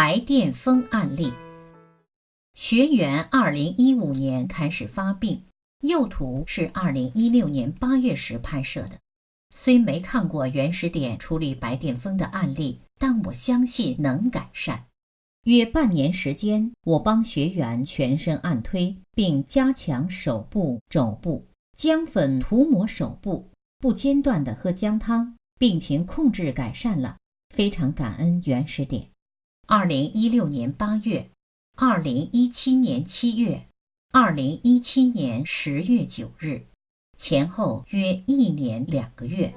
白癜风案例。学员二零一五年开始发病，右图是二零一六年八月时拍摄的。虽没看过原始点处理白癜风的案例，但我相信能改善。约半年时间，我帮学员全身按推，并加强手部、肘部，姜粉涂抹手部，不间断的喝姜汤，病情控制改善了，非常感恩原始点。二零一六年八月，二零一七年七月，二零一七年十月九日，前后约一年两个月。